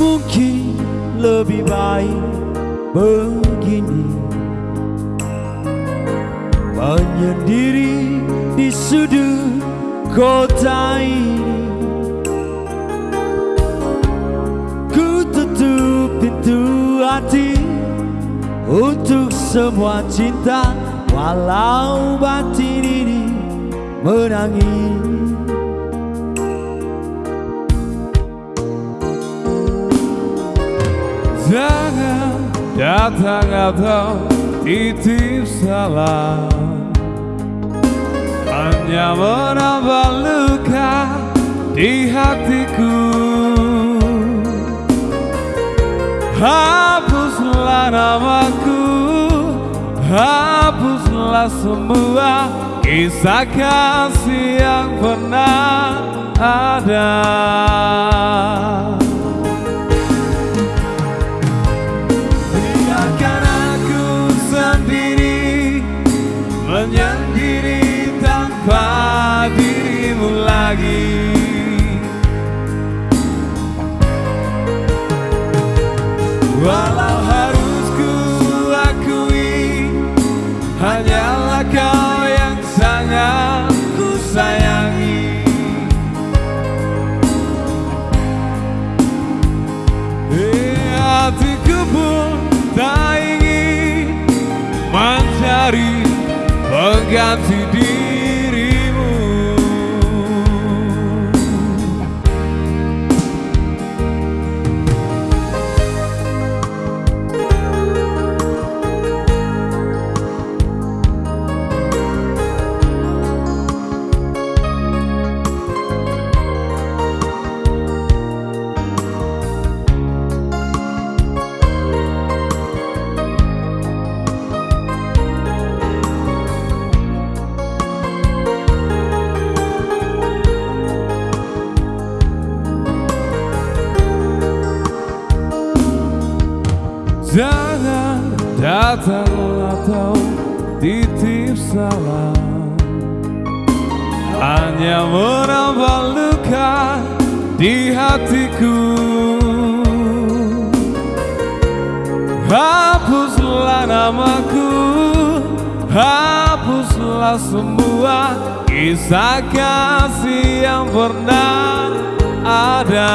Mungkin lebih baik begini. Menyendiri di sudut kota ini. Ku tutup pintu hati Untuk semua cinta Walau batin ini menangis Jangan datang atau titip salam. Hanya menambah luka di hatiku. Hapuslah namaku Hapuslah semua kisah kasih yang pernah ada Walau harus Jangan datang atau titip salam. Hanya menambah luka di hatiku. Hapuslah namaku Hapuslah semua kisah kasih yang pernah ada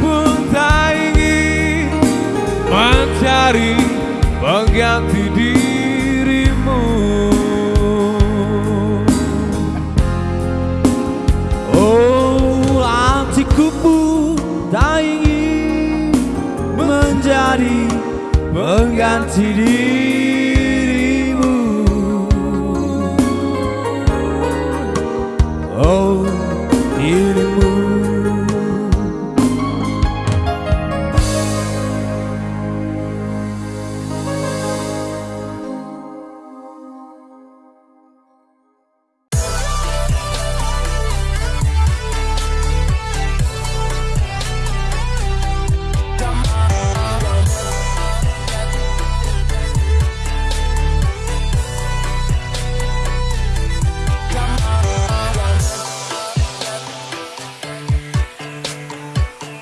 pun tak ingin mencari pengganti dirimu. Oh hatiku pun tak ingin menjadi pengganti diri